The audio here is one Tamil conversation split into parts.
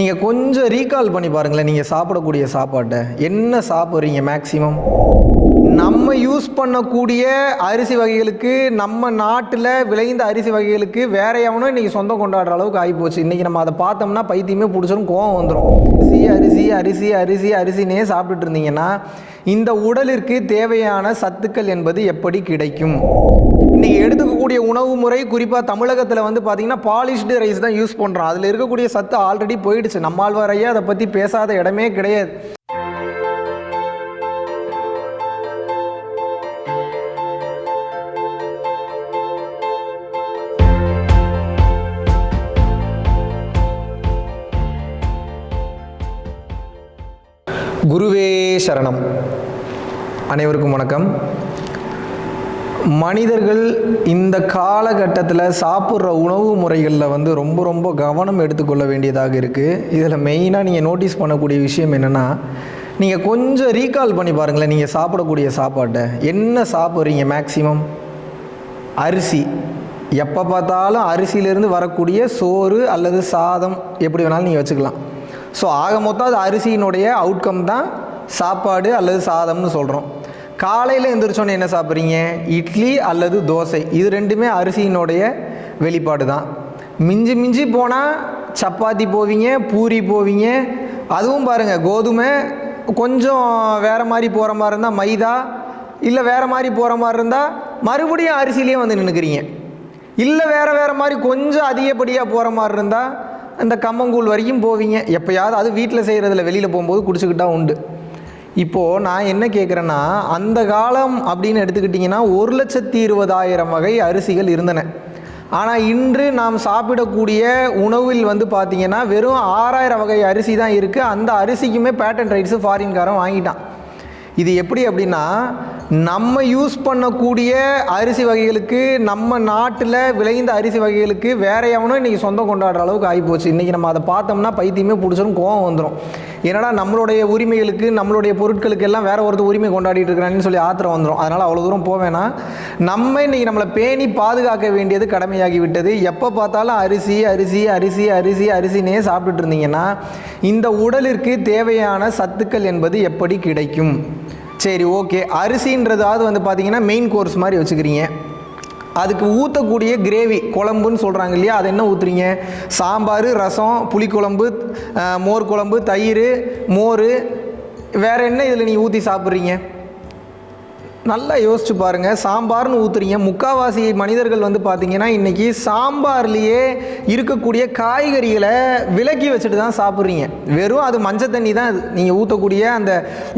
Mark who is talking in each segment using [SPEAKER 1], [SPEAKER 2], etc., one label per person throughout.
[SPEAKER 1] நீங்கள் கொஞ்சம் ரீகால் பண்ணி பாருங்களேன் நீங்கள் சாப்பிடக்கூடிய சாப்பாட்டை. என்ன சாப்பிட்றீங்க மேக்ஸிமம் நம்ம யூஸ் பண்ணக்கூடிய அரிசி வகைகளுக்கு நம்ம நாட்டில் விளைந்த அரிசி வகைகளுக்கு வேற எவனும் இன்றைக்கி சொந்தம் கொண்டாடுற அளவுக்கு ஆகிப்போச்சு. இன்றைக்கி நம்ம அதை பார்த்தோம்னா பைத்தியமே பிடிச்சிரும் கோவம் வந்துடும் அரிசி அரிசி அரிசி அரிசி அரிசினே சாப்பிட்டுட்டு இருந்தீங்கன்னா இந்த உடலிற்கு தேவையான சத்துக்கள் என்பது எப்படி கிடைக்கும்? இன்றைக்கி எடுத்துக்கக்கூடிய உணவு முறை குறிப்பாக தமிழகத்தில் வந்து பார்த்திங்கன்னா பாலிஷ்டு ரைஸ் தான் யூஸ் பண்ணுறோம் அதில் இருக்கக்கூடிய சத்து ஆல்ரெடி போயிடுச்சு. நம்மாழ்வாரையே அதை பற்றி பேசாத இடமே கிடையாது. குருவே சரணம். அனைவருக்கும் வணக்கம். மனிதர்கள் இந்த காலகட்டத்தில் சாப்பிட்ற உணவு முறைகளில் வந்து ரொம்ப ரொம்ப கவனம் எடுத்துக்கொள்ள வேண்டியதாக இருக்குது இதில் மெயினாக நீங்கள் நோட்டீஸ் பண்ணக்கூடிய விஷயம் என்னென்னா நீங்கள் கொஞ்சம் ரீகால் பண்ணி பாருங்களேன் நீங்கள் சாப்பிடக்கூடிய சாப்பாட்டை. என்ன சாப்பிட்றீங்க மேக்சிமம் அரிசி. எப்போ பார்த்தாலும் அரிசியிலேருந்து வரக்கூடிய சோறு அல்லது சாதம் எப்படி வேணாலும் நீங்கள் வச்சுக்கலாம். ஸோ ஆக மொத்தம் அது அரிசியினுடைய அவுட்கம் தான் சாப்பாடு அல்லது சாதம்னு சொல்கிறோம் காலையில் எந்திரிச்சோன்னே என்ன சாப்பிட்றீங்க? இட்லி அல்லது தோசை. இது ரெண்டுமே அரிசியினுடைய வெளிப்பாடு தான். மிஞ்சி மிஞ்சி போனால் சப்பாத்தி போவீங்க பூரி போவீங்க. அதுவும் பாருங்கள் கோதுமை கொஞ்சம் வேறு மாதிரி போகிற மாதிரி இருந்தால் மைதா இல்லை வேறு மாதிரி போகிற மாதிரி இருந்தால் மறுபடியும் அரிசிலேயே வந்து நின்றுக்கிறீங்க இல்லை வேறு வேறு மாதிரி கொஞ்சம் அதிகப்படியாக போகிற மாதிரி இருந்தால் இந்த கம்மங்கூழ் வரைக்கும் போவீங்க. எப்போயாவது அது வீட்டில் செய்கிறதில் வெளியில் போகும்போது குடிச்சுக்கிட்டா உண்டு. இப்போது நான் என்ன கேட்குறேன்னா அந்த காலம் அப்படின்னு எடுத்துக்கிட்டிங்கன்னா ஒரு லட்சத்தி இருபதாயிரம் வகை அரிசிகள் இருந்தன. ஆனால் இன்று நாம் சாப்பிடக்கூடிய உணவில் வந்து பார்த்திங்கன்னா வெறும் ஆறாயிரம் வகை அரிசி தான் இருக்குது அந்த அரிசிக்குமே பேட்டன் ரைட்ஸு ஃபாரின்காரன் வாங்கிட்டான். இது எப்படி அப்படின்னா நம்ம யூஸ் பண்ணக்கூடிய அரிசி வகைகளுக்கு நம்ம நாட்டில் விளைந்த அரிசி வகைகளுக்கு வேற எவனும் இன்றைக்கி சொந்தம் கொண்டாடுற அளவுக்கு ஆகிப்போச்சு. இன்றைக்கி நம்ம அதை பார்த்தோம்னா பைத்தியமே பிடிச்சிரும் கோவம் வந்துடும் ஏன்னா நம்மளுடைய உரிமைகளுக்கு நம்மளுடைய பொருட்களுக்கு எல்லாம் வேற ஒருத்தர் உரிமை கொண்டாடிட்டு இருக்கிறான்னு சொல்லி ஆத்திரம் வந்துடும் அதனால் அவ்வளோ தூரம் போவேன்னா நம்ம இன்றைக்கி நம்மளை பேணி பாதுகாக்க வேண்டியது கடமையாகி விட்டது எப்போ பார்த்தாலும் அரிசி அரிசி அரிசி அரிசி அரிசினே சாப்பிட்டுட்டு இருந்தீங்கன்னா இந்த உடலிற்கு தேவையான சத்துக்கள் என்பது எப்படி கிடைக்கும்? சரி ஓகே அரிசின்றதாவது வந்து பார்த்தீங்கன்னா மெயின் கோர்ஸ் மாதிரி வச்சுக்கிறீங்க. அதுக்கு ஊற்றக்கூடிய கிரேவி குழம்புன்னு சொல்கிறாங்க இல்லையா? அது என்ன ஊற்றுறீங்க சாம்பார் ரசம் புளிக்குழம்பு மோர் குழம்பு தயிர் மோர். வேறு என்ன இதில் நீங்கள் ஊற்றி சாப்பிட்றீங்க? நல்லா யோசிச்சு பாருங்கள் சாம்பார்னு ஊற்றுறீங்க முக்காவாசி மனிதர்கள் வந்து பார்த்தீங்கன்னா இன்றைக்கி சாம்பார்லேயே இருக்கக்கூடிய காய்கறிகளை விலக்கி வச்சுட்டு தான் சாப்பிட்றீங்க. வெறும் அது மஞ்சள் தண்ணி தான் அது. நீங்கள் ஊற்றக்கூடிய அந்த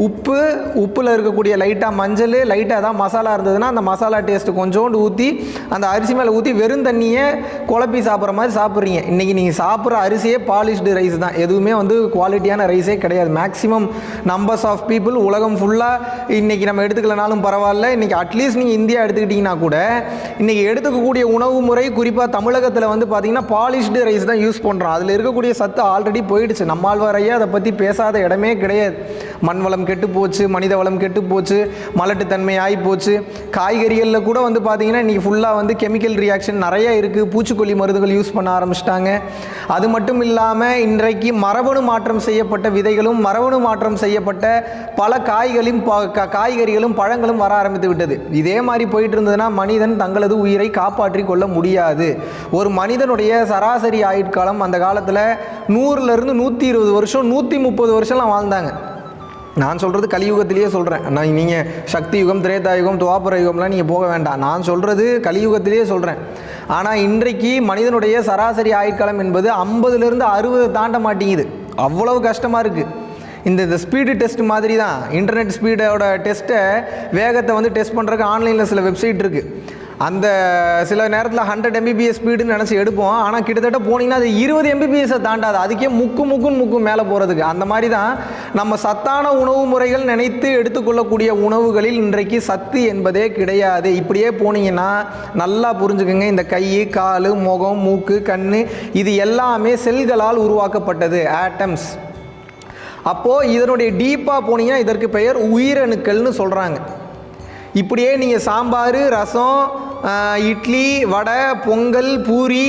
[SPEAKER 1] உப்பு உப்பில் இருக்கக்கூடிய லைட்டாக மஞ்சள் லைட்டாக தான் மசாலா இருந்ததுன்னா அந்த மசாலா டேஸ்ட்டு கொஞ்சோண்டு ஊற்றி அந்த அரிசி மேலே ஊற்றி வெறும் தண்ணியை குழப்பி சாப்பிட்ற மாதிரி சாப்பிட்றீங்க. இன்றைக்கி நீங்கள் சாப்பிட்ற அரிசியே பாலிஷ்டு ரைஸ் தான். எதுவுமே வந்து குவாலிட்டியான ரைஸே கிடையாது. மேக்ஸிமம் நம்பர்ஸ் ஆஃப் பீப்புள் உலகம் ஃபுல்லாக இன்றைக்கி நம்ம எடுத்துக்கலனாலும் பரவாயில்ல. பரவாயில்ல. இன்றைக்கி அட்லீஸ்ட் நீங்கள் இந்தியா எடுத்துக்கிட்டிங்கன்னா கூட இன்றைக்கி எடுத்துக்கக்கூடிய உணவு முறை குறிப்பாக தமிழகத்தில் வந்து பார்த்திங்கன்னா பாலிஷ்டு ரைஸ் தான் யூஸ் பண்ணுறோம் அதில் இருக்கக்கூடிய சத்து ஆல்ரெடி போயிடுச்சு. நம்மாழ்வாரையே அதை பற்றி பேசாத இடமே கிடையாது. மண் வளம் கெட்டு போச்சு மனித வளம் கெட்டு போச்சு மலட்டுத்தன்மை ஆகி போச்சு. காய்கறிகளில் கூட வந்து பார்த்திங்கன்னா இன்றைக்கி ஃபுல்லாக வந்து கெமிக்கல் ரியாக்ஷன் நிறைய இருக்குது பூச்சிக்கொல்லி மருந்துகள் யூஸ் பண்ண ஆரம்பிச்சிட்டாங்க. அது மட்டும் இல்லாமல் இன்றைக்கு மரபணு மாற்றம் செய்யப்பட்ட விதைகளும் மரபணு மாற்றம் செய்யப்பட்ட பல காய்களும் ப- காய்கறிகளும் பழங்களும் வர ஆரம்பித்து விட்டது. இதே மாதிரி போயிட்டு இருந்ததுன்னா மனிதன் தங்களது உயிரை காப்பாற்றி கொள்ள முடியாது. ஒரு மனிதனுடைய சராசரி ஆயுட்காலம் அந்த காலத்தில் நூறுலேருந்து நூற்றி இருபது வருஷம் நூற்றி முப்பது வருஷம்லாம் வாழ்ந்தாங்க. நான் சொல்கிறது கலியுகத்திலேயே சொல்கிறேன் நான் நீங்கள் சக்தி யுகம் திரேதா யுகம் துவாபர யுகம்லாம் நீங்கள் போக வேண்டாம். நான் சொல்கிறது கலியுகத்திலேயே சொல்கிறேன் ஆனால் இன்றைக்கு மனிதனுடைய சராசரி ஆயுட்காலம் என்பது ஐம்பதுலேருந்து அறுபது தாண்ட மாட்டேங்குது. அவ்வளவு கஷ்டமாக இருக்குது இந்த இந்த ஸ்பீடு டெஸ்ட் மாதிரி தான் இன்டர்நெட் ஸ்பீடோட டெஸ்ட்டை வேகத்தை வந்து டெஸ்ட் பண்ணுறதுக்கு ஆன்லைனில் சில வெப்சைட் இருக்குது அந்த சில நேரத்தில் ஹண்ட்ரட் எம்பிபிஎஸ் ஸ்பீடுன்னு நினச்சி எடுப்போம். ஆனால் கிட்டத்தட்ட போனீங்கன்னா அது இருபது எம்பிபிஎஸ்ஸை தாண்டாது. அதுக்கே முக்கு முக்குன்னு முக்கு மேலே போகிறதுக்கு அந்த மாதிரி தான் நம்ம சத்தான உணவு முறைகள் நினைத்து எடுத்துக்கொள்ளக்கூடிய உணவுகளில் இன்றைக்கு சத்து என்பதே கிடையாது. இப்படியே போனீங்கன்னா நல்லா புரிஞ்சுக்கோங்க. இந்த கை கால் முகம் மூக்கு கண் இது எல்லாமே செல்களால் உருவாக்கப்பட்டது. ஆட்டம்ஸ் அப்போது இதனுடைய டீப்பாக போனீங்கன்னா இதற்கு பெயர் உயிரணுக்கள்னு சொல்கிறாங்க இப்படியே நீங்கள் சாம்பார் ரசம் இட்லி வடை பொங்கல் பூரி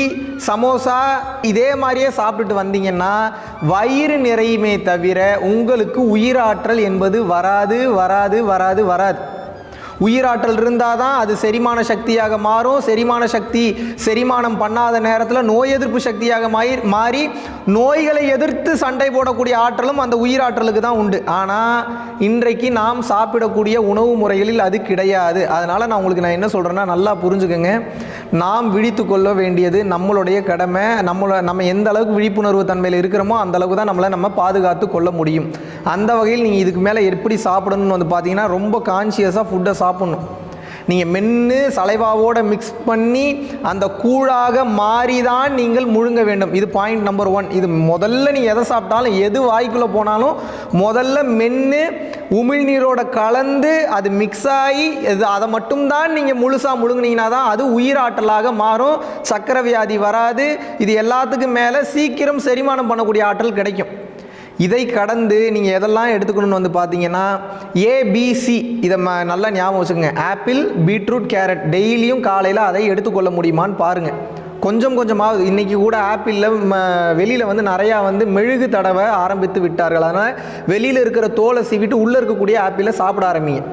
[SPEAKER 1] சமோசா இதே மாதிரியே சாப்பிட்டுட்டு வந்தீங்கன்னா வயிறு நிறையுமே தவிர உங்களுக்கு உயிராற்றல் என்பது வராது வராது வராது வராது. உயிராற்றல் இருந்தால் தான் அது செரிமான சக்தியாக மாறும். செரிமான சக்தி செரிமானம் பண்ணாத நேரத்தில் நோய் எதிர்ப்பு சக்தியாக மாறி மாறி நோய்களை எதிர்த்து சண்டை போடக்கூடிய ஆற்றலும் அந்த உயிராற்றலுக்கு தான் உண்டு. ஆனால் இன்றைக்கு நாம் சாப்பிடக்கூடிய உணவு முறைகளில் அது கிடையாது. அதனால் நான் உங்களுக்கு நான் என்ன சொல்கிறேன்னா நல்லா புரிஞ்சுக்கோங்க. நாம் விழித்து கொள்ள வேண்டியது நம்மளுடைய கடமை. நம்மள நம்ம எந்த அளவுக்கு விழிப்புணர்வு தன்மையில் இருக்கிறோமோ அந்த அளவுக்கு தான் நம்மளை நம்ம பாதுகாத்து கொள்ள முடியும். அந்த வகையில் நீங்கள் இதுக்கு மேலே எப்படி சாப்பிடணும்னு வந்து பார்த்தீங்கன்னா ரொம்ப கான்சியஸாக ஃபுட்டை சாப்பிட்ணும். நீங்கள் மென்று சலைவாவோடு மிக்ஸ் பண்ணி அந்த கூழாக மாறி தான் நீங்கள் முழுங்க வேண்டும். இது பாயிண்ட் நம்பர் ஒன் இது முதல்ல நீ எதை சாப்பிட்டாலும் எது வாய்க்குள்ளே போனாலும் முதல்ல மென்று உமிழ்நீரோட கலந்து அது மிக்ஸ் ஆகி இது அதை மட்டும்தான் நீங்கள் முழுசாக முழுங்குனீங்கன்னா தான் அது உயிராற்றலாக மாறும். சக்கரை வியாதி வராது. இது எல்லாத்துக்கும் மேலே சீக்கிரம் செரிமானம் பண்ணக்கூடிய ஆற்றல் கிடைக்கும். இதை கடந்து நீங்கள் எதெல்லாம் எடுத்துக்கணும்னு வந்து பார்த்தீங்கன்னா ஏபிசி இதை ம நல்லா ஞாபகம் வச்சுக்கோங்க. ஆப்பிள் பீட்ரூட் கேரட் டெய்லியும் காலையில் அதை எடுத்துக்கொள்ள முடியுமான்னு பாருங்கள் கொஞ்சம் கொஞ்சமாக இன்றைக்கி கூட ஆப்பிளில் வெளியில் வந்து நிறையா வந்து மெழுகு தடவை ஆரம்பித்து விட்டார்கள். அதனால் வெளியில் இருக்கிற தோலை சீவிட்டு உள்ளே இருக்கக்கூடிய ஆப்பிளை சாப்பிட ஆரம்பிங்க.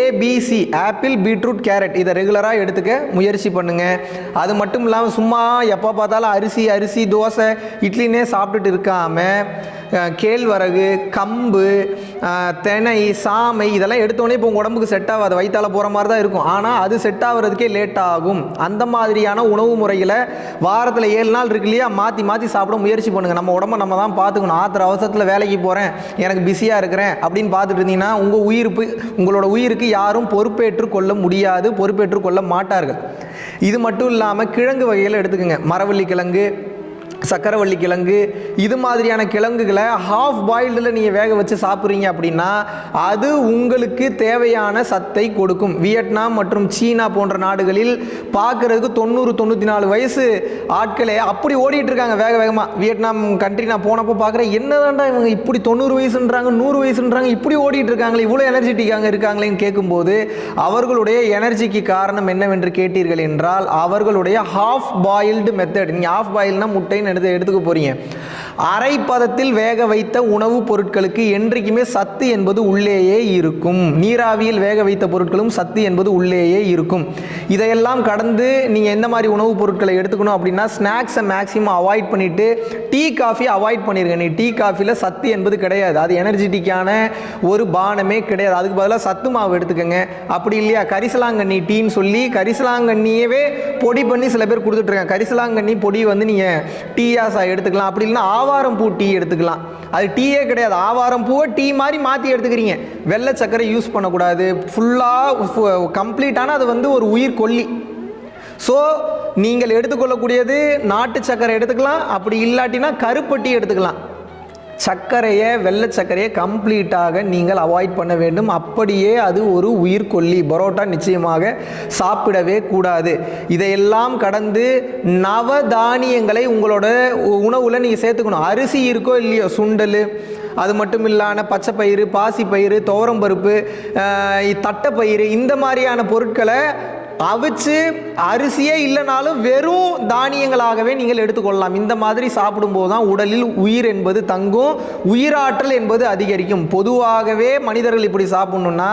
[SPEAKER 1] ஏபிசி ஆப்பிள் பீட்ரூட் கேரட் இதை ரெகுலராக எடுத்துக்க முயற்சி பண்ணுங்கள் அது மட்டும் இல்லாமல் சும்மா எப்போ பார்த்தாலும் அரிசி அரிசி தோசை இட்லினே சாப்பிட்டுட்டு இருக்காமல் கேழ்வரகு கம்பு தெனை சாமை இதெல்லாம் எடுத்தோடனே இப்போ உங்கள் உடம்புக்கு செட் ஆகாது. வயிற்றால போகிற மாதிரி தான் இருக்கும். ஆனால் அது செட் ஆகுறதுக்கே லேட் ஆகும். அந்த மாதிரியான உணவு முறைகளை வாரத்தில் ஏழு நாள் இருக்கு இல்லையா? மாற்றி மாற்றி சாப்பிட முயற்சி பண்ணுங்கள் நம்ம உடம்ப நம்ம தான் பார்த்துக்கணும் ஆத்திர அவசரத்தில் வேலைக்கு போகிறேன் எனக்கு பிஸியாக இருக்கிறேன் அப்படின்னு பார்த்துட்டு இருந்தீங்கன்னா உங்கள் உயிருக்கு உங்களோட உயிருக்கு யாரும் பொறுப்பேற்று கொள்ள முடியாது. பொறுப்பேற்று கொள்ள மாட்டார்கள். இது மட்டும் இல்லாமல் கிழங்கு வகையில் எடுத்துக்கோங்க. மரவள்ளி கிழங்கு சக்கரவள்ளி கிழங்கு இது மாதிரியான கிழங்குகளை ஹாஃப் பாயில்டில் நீங்கள் வேக வச்சு சாப்பிட்றீங்க அப்படின்னா அது உங்களுக்கு தேவையான சத்தை கொடுக்கும். வியட்நாம் மற்றும் சீனா போன்ற நாடுகளில் பார்க்குறதுக்கு தொண்ணூறு தொண்ணூற்றி நாலு வயசு ஆட்களே அப்படி ஓடிட்டு இருக்காங்க வேக வேகமாக வியட்நாம் கண்ட்ரி நான் போனப்போ பார்க்குறேன் என்னதான்டா இவங்க இப்படி தொண்ணூறு வயசுன்றாங்க நூறு வயசுன்றாங்க இப்படி ஓடிட்டு இருக்காங்களே இவ்வளோ எனர்ஜெட்டிக்காக இருக்காங்களேன்னு கேட்கும்போது அவர்களுடைய எனர்ஜிக்கு காரணம் என்னவென்று கேட்டீர்கள் என்றால் அவர்களுடைய ஹாஃப் பாயில்டு மெத்தட் நீங்கள் ஹாஃப் பாயில்னா முட்டைன்னு எடுத்து எடுத்துக்க போகிறீங்க அரை பதத்தில் வேக வைத்த உணவுப் பொருட்களுக்கு என்றைக்குமே சத்து என்பது உள்ளேயே இருக்கும். நீராவியில் வேக வைத்த பொருட்களும் சத்து என்பது உள்ளேயே இருக்கும். இதையெல்லாம் கடந்து நீங்கள் எந்த மாதிரி உணவுப் பொருட்களை எடுத்துக்கணும் அப்படின்னா ஸ்நாக்ஸை மேக்ஸிமம் அவாய்ட் பண்ணிவிட்டு டீ காஃபி அவாய்ட் பண்ணிருங்க. நீ டீ காஃபியில் சத்து என்பது கிடையாது. அது எனர்ஜெட்டிக்கான ஒரு பானமே கிடையாது. அதுக்கு பதிலாக சத்து மாவு எடுத்துக்கோங்க. அப்படி இல்லையா? கரிசலாங்கண்ணி டீன்னு சொல்லி கரிசலாங்கண்ணியவே பொடி பண்ணி சில பேர் கொடுத்துட்ருக்காங்க கரிசலாங்கண்ணி பொடி வந்து நீங்கள் டீயாசா எடுத்துக்கலாம். அப்படி இல்லைன்னா ஆவாரம் பூ டீ எடுத்துக்கலாம். அது டீயே கிடையாது. ஆவாரம் பூவை டீ மாதிரி மாற்றி எடுத்துக்கிறீங்க. வெள்ளை சர்க்கரை யூஸ் பண்ணக்கூடாது. ஃபுல்லாக கம்ப்ளீட்டான அது வந்து ஒரு உயிர் கொல்லி. ஸோ நீங்கள் எடுத்துக்கொள்ளக்கூடியது நாட்டு சர்க்கரை எடுத்துக்கலாம். அப்படி இல்லாட்டினா கருப்பட்டி எடுத்துக்கலாம். சர்க்கரையை வெள்ளை சர்க்கரையை கம்ப்ளீட்டாக நீங்கள் அவாய்ட் பண்ண வேண்டும். அப்படியே அது ஒரு உயிர்கொல்லி பரோட்டா நிச்சயமாக சாப்பிடவே கூடாது. இதையெல்லாம் கடந்து நவதானியங்களை உங்களோட உ- நீங்கள் சேர்த்துக்கணும். அரிசி இருக்கோ இல்லையோ சுண்டல் அது மட்டும் இல்லாமல் பச்சைப்பயிறு பாசிப்பயிறு துவரம்பருப்பு தட்டைப்பயிறு இந்த மாதிரியான பொருட்களை அவிச்சு அரிசியே இல்லைனாலும் வெறும் தானியங்களாகவே நீங்கள் எடுத்துக்கொள்ளலாம். இந்த மாதிரி சாப்பிடும்போது தான் உடலில் உயிர் என்பது தங்கும் உயிராற்றல் என்பது அதிகரிக்கும். பொதுவாகவே மனிதர்கள் இப்படி சாப்பிடணும்னா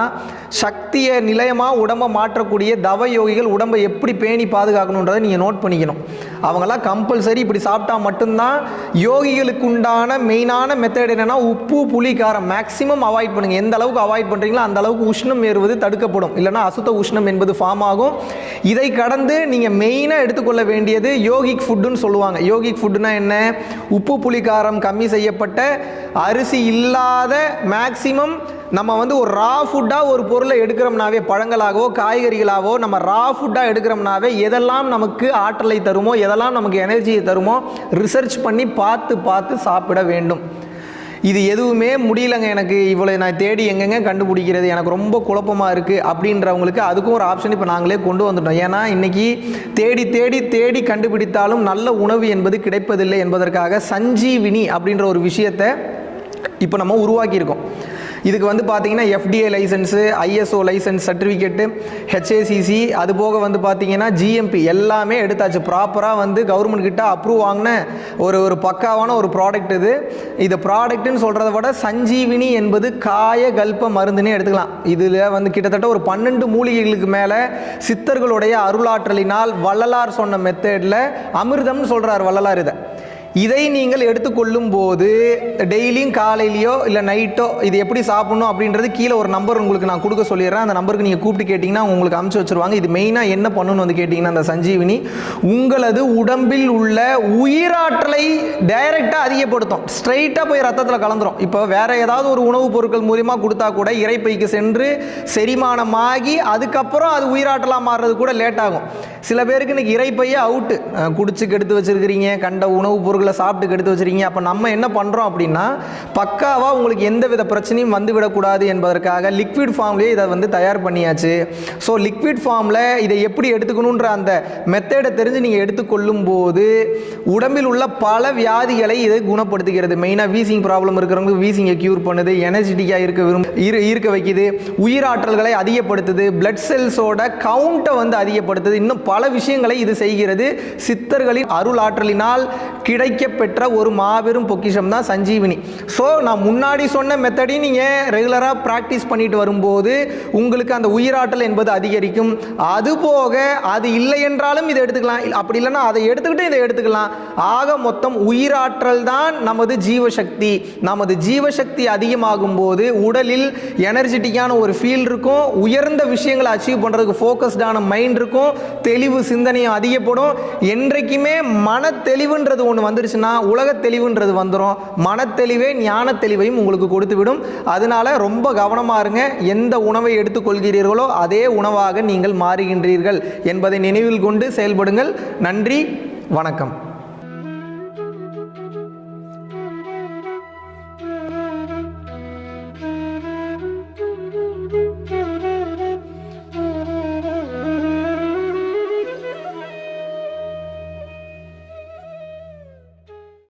[SPEAKER 1] சக்தியை நிலையமாக உடம்பை மாற்றக்கூடிய தவ யோகிகள் உடம்பை எப்படி பேணி பாதுகாக்கணுன்றதை நீங்கள் நோட் பண்ணிக்கணும். அவங்களாம் கம்பல்சரி இப்படி சாப்பிட்டா மட்டும்தான் யோகிகளுக்கு உண்டான மெயினான மெத்தட் என்னென்னா உப்பு புளி காரம். மேக்ஸிமம் அவாய்ட் பண்ணுங்கள் எந்த அளவுக்கு அவாய்ட் பண்ணுறீங்களோ அந்த அளவுக்கு உஷ்ணம் ஏறுவது தடுக்கப்படும். இல்லைன்னா அசுத்த உஷ்ணம் என்பது ஃபார்ம் ஆகும். இதை கடந்து நீங்கள் மெயினாக எடுத்துக்கொள்ள வேண்டியது யோகிக் ஃபுட்டுன்னு சொல்லுவாங்க. யோகிக் ஃபுட்டுனா என்ன? உப்பு புளிக்காரம் கம்மி செய்யப்பட்ட அரிசி இல்லாத மேக்சிமம் நம்ம வந்து ஒரு ரா ஃபுட்டாக ஒரு பொருளை எடுக்கிறோம்னாவே பழங்களாகவோ காய்கறிகளாகவோ நம்ம ரா ஃபுட்டாக எடுக்கிறோம்னாவே எதெல்லாம் நமக்கு ஆற்றலை தருமோ எதெல்லாம் நமக்கு எனர்ஜியை தருமோ ரிசர்ச் பண்ணி பார்த்து பார்த்து சாப்பிட வேண்டும். இது எதுவுமே முடியலங்க. எனக்கு இவ்வளோ நான் தேடி எங்கெங்க கண்டுபிடிக்கிறது? எனக்கு ரொம்ப குழப்பமாக இருக்குது அப்படின்றவங்களுக்கு அதுக்கும் ஒரு ஆப்ஷன் இப்போ நாங்களே கொண்டு வந்துட்டோம். ஏன்னா இன்றைக்கி தேடி தேடி தேடி கண்டுபிடித்தாலும் நல்ல உணவு என்பது கிடைப்பதில்லை என்பதற்காக சஞ்சீவினி அப்படின்ற ஒரு விஷயத்தை இப்போ நம்ம உருவாக்கியிருக்கோம். இதுக்கு வந்து பார்த்தீங்கன்னா FDA license ISO license certificate HACC அது போக வந்து பார்த்தீங்கன்னா ஜிஎம்பி எல்லாமே எடுத்தாச்சு. ப்ராப்பராக வந்து கவர்மெண்ட் கிட்ட அப்ரூவ் வாங்கின ஒரு ஒரு பக்காவான ஒரு ப்ராடக்ட் இது. இது ப்ராடக்ட்னு சொல்கிறத விட சஞ்சீவினி என்பது காய கல்ப மருந்துன்னே எடுத்துக்கலாம். இதில் வந்து கிட்டத்தட்ட ஒரு பன்னெண்டு மூலிகைகளுக்கு மேலே சித்தர்களுடைய அருளாற்றலினால் வள்ளலார் சொன்ன மெத்தேடில் அமிர்தம்னு சொல்கிறார் வள்ளலார் இதை. இதை நீங்கள் எடுத்துக்கொள்ளும் போது டெய்லியும் காலையிலையோ இல்லை நைட்டோ இது எப்படி சாப்பிடணும் அப்படின்றது கீழே ஒரு நம்பர் உங்களுக்கு நான் கொடுக்க சொல்லிடுறேன். அந்த நம்பருக்கு நீங்கள் கூப்பிட்டு கேட்டிங்கன்னா உங்களுக்கு அமுச்சு வச்சுருவாங்க. இது மெயினாக என்ன பண்ணணும்னு வந்து கேட்டிங்கன்னா அந்த சஞ்சீவினி உங்களது உடம்பில் உள்ள உயிராற்றலை டைரெக்டாக அதிகப்படுத்தும். ஸ்ட்ரைட்டாக போய் ரத்தத்தில் கலந்துரும். இப்போ வேற ஏதாவது ஒரு உணவுப் பொருட்கள் மூலியமாக கொடுத்தா கூட இறைப்பைக்கு சென்று செரிமானமாகி அதுக்கப்புறம் அது உயிராற்றலாக மாறுறது கூட லேட் ஆகும். சில பேருக்கு இன்னைக்கு இறைப்பையே அவுட்டு குடிச்சு கெடுத்து வச்சுருக்கிறீங்க கண்ட உணவுப் பொருட்கள் சாப்பிட்டு கெடுத்து வச்சிருக்கீங்க. அப்போ நம்ம என்ன பண்ணுறோம் அப்படின்னா பக்காவாக உங்களுக்கு எந்த வித பிரச்சனையும் வந்து விடக்கூடாது என்பதற்காக லிக்விட் ஃபார்ம்லேயே இதை வந்து தயார் பண்ணியாச்சு. ஸோ லிக்விட் ஃபார்மில் இதை எப்படி எடுத்துக்கணுன்ற அந்த மெத்தேடை தெரிஞ்சு நீங்கள் எடுத்துக்கொள்ளும் போது உடம்பில் உள்ள பல வியாதிகளை இதை குணப்படுத்துகிறது. மெயினாக வீசிங் ப்ராப்ளம் இருக்கிறவங்களுக்கு வீசிங்கை க்யூர் பண்ணுது எனர்ஜெட்டிக்காக இருக்க விரும்ப ஈர்க்க வைக்குது உயிராற்றல்களை அதிகப்படுத்துது பிளட் செல்ஸோட கவுண்ட்டை வந்து அதிகப்படுத்துது. இன்னும் பல விஷயங்களை இது செய்கிறது. சித்தர்களின் அருள் ஆற்றலினால் கிடைக்கப்பெற்ற ஒரு மாபெரும் பொக்கிஷம் தான் சஞ்சீவினி. ஸோ நான் முன்னாடி சொன்ன மெத்தடி நீங்கள் ரெகுலராக ப்ராக்டிஸ் பண்ணிட்டு வரும்போது உங்களுக்கு அந்த உயிராற்றல் என்பது அதிகரிக்கும். அதுபோக அது இல்லை என்றாலும் இதை எடுத்துக்கலாம். அப்படி இல்லைன்னா அதை எடுத்துக்கிட்டு இதை எடுத்துக்கலாம். ஆக மொத்தம் உயிராற்றல் தான் நமது ஜீவசக்தி. நமது ஜீவசக்தி அதிகமாகும் போது உடலில் எனர்ஜெட்டிக்கான ஒரு ஃபீல் இருக்கும். உயர்ந்த விஷயங்களை அச்சீவ் பண்ணுறதுக்கு ஃபோக்கஸ்டான மைண்ட் இருக்கும். தெளிவு சிந்தனையும் அதிகப்படும். என்றைக்குமே மன தெளிவுன்றது ஒன்று வந்து வந்துருச்சுன்னா உலக தெளிவுன்றது வந்துடும் மனத்தெளிவே ஞான தெளிவையும் உங்களுக்கு கொடுத்து விடும் அதனால ரொம்ப கவனமாக இருங்க. எந்த உணவை எடுத்துக்கொள்கிறீர்களோ அதே உணவாக நீங்கள் மாறுகின்றீர்கள் என்பதை நினைவில் கொண்டு செயல்படுங்கள். நன்றி வணக்கம்.